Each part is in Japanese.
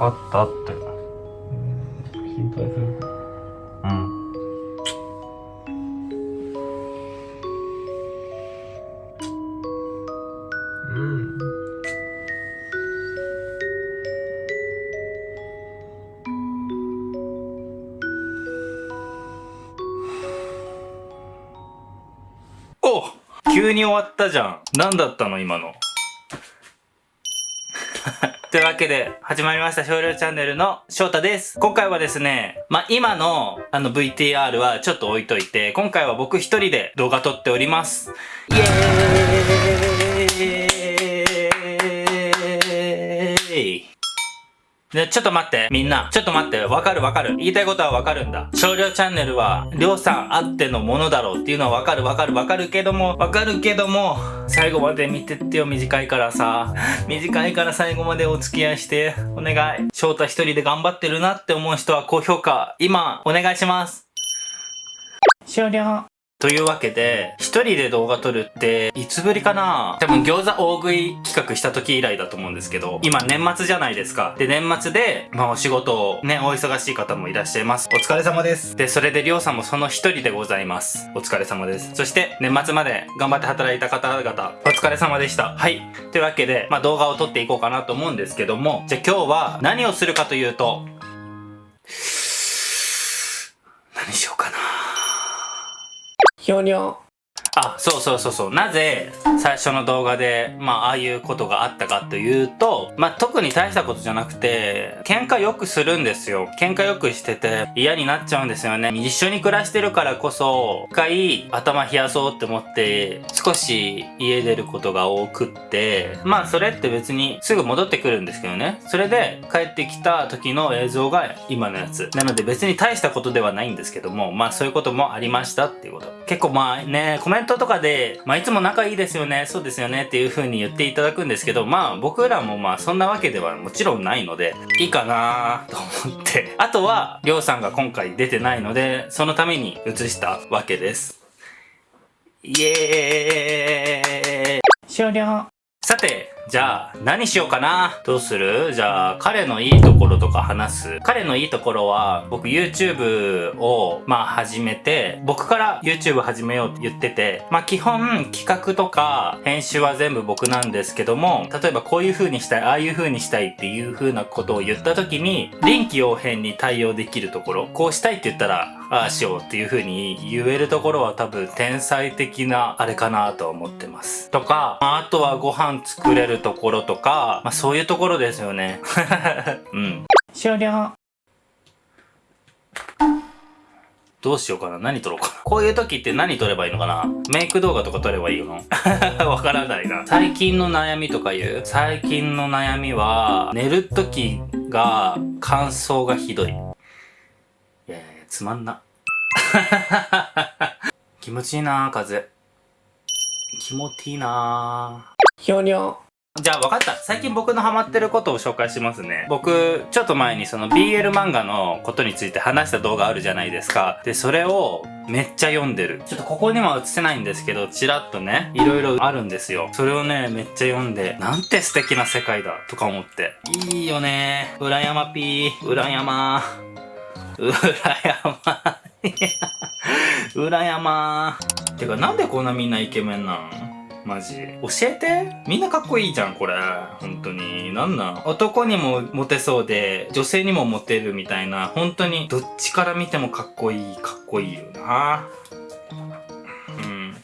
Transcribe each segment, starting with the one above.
かったって。心配する。うん。うん。お急に終わったじゃん。何だったの今の というわけで、始まりました少量チャンネルの翔太です。今回はですね、まあ、今のあの VTR はちょっと置いといて、今回は僕一人で動画撮っております。イエーイで、ちょっと待って、みんな。ちょっと待って、わかるわかる。言いたいことはわかるんだ。少量チャンネルは、りょうさんあってのものだろうっていうのはわかるわかるわかるけども、わかるけども、最後まで見てってよ、短いからさ。短いから最後までお付き合いして、お願い。翔太一人で頑張ってるなって思う人は高評価、今、お願いします。終了。というわけで、一人で動画撮るって、いつぶりかな？多分餃子大食い企画した時以来だと思うんですけど、今年末じゃないですか。で、年末で、まあお仕事をね、お忙しい方もいらっしゃいます。お疲れ様です。で、それでりょうさんもその一人でございます。お疲れ様です。そして、年末まで頑張って働いた方々、お疲れ様でした。はい。というわけで、まあ動画を撮っていこうかなと思うんですけども、じゃあ今日は何をするかというと、何しようかなひょにょあ、そうそうそうそう。なぜ、最初の動画で、まあ、ああいうことがあったかというと、まあ、特に大したことじゃなくて、喧嘩よくするんですよ。喧嘩よくしてて、嫌になっちゃうんですよね。一緒に暮らしてるからこそ、一回、頭冷やそうって思って、少し家出ることが多くって、まあ、それって別にすぐ戻ってくるんですけどね。それで、帰ってきた時の映像が今のやつ。なので別に大したことではないんですけども、まあ、そういうこともありましたっていうこと。結構まあね、コメントとかで、まあいつも仲いいですよね、そうですよねっていう風に言っていただくんですけど、まあ僕らもまあそんなわけではもちろんないので、いいかなと思って。あとは、りょうさんが今回出てないので、そのために映したわけです。イエーイ終了さて、じゃあ、何しようかな？どうする？じゃあ、彼のいいところとか話す。彼のいいところは、僕 YouTube を、まあ始めて、僕から YouTube 始めようって言ってて、まあ基本企画とか編集は全部僕なんですけども、例えばこういう風にしたい、ああいう風にしたいっていう風なことを言った時に、臨機応変に対応できるところ、こうしたいって言ったら、ああしようっていう風に言えるところは多分天才的なあれかなと思ってます。とか、あとはご飯作れるところとか、まあそういうところですよね。うん。終了。どうしようかな何撮ろうかなこういう時って何撮ればいいのかなメイク動画とか撮ればいいの？わからないな。最近の悩みとか言う？最近の悩みは、寝る時が乾燥がひどい。いやいやつまんな。気持ちいいな風。気持ちいいなひょにょじゃあ分かった。最近僕のハマってることを紹介しますね。僕、ちょっと前にその BL 漫画のことについて話した動画あるじゃないですか。で、それをめっちゃ読んでる。ちょっとここには映せないんですけど、ちらっとね、いろいろあるんですよ。それをね、めっちゃ読んで、なんて素敵な世界だ、とか思って。いいよね。裏山ピー、裏山。裏山。裏山。てか、なんでこんなみんなイケメンなん？マジ。教えてみんなかっこいいじゃん、これ。本当に。なんなん男にもモテそうで、女性にもモテるみたいな、本当にどっちから見てもかっこいい、かっこいいよな。うん。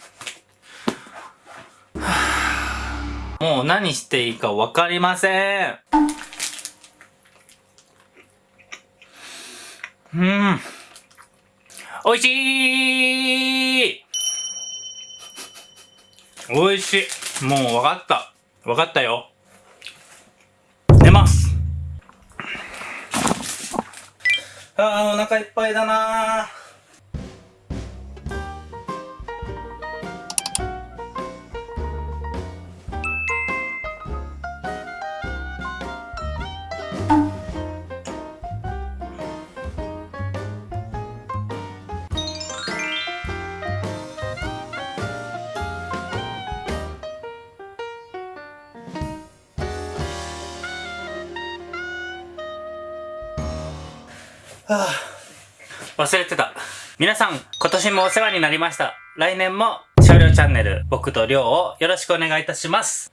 もう何していいかわかりません。うん。おいしい美味しい。もう分かった。分かったよ。寝ます。ああお腹いっぱいだな忘れてた。皆さん、今年もお世話になりました。来年も少量チャンネル、僕とりょうをよろしくお願いいたします。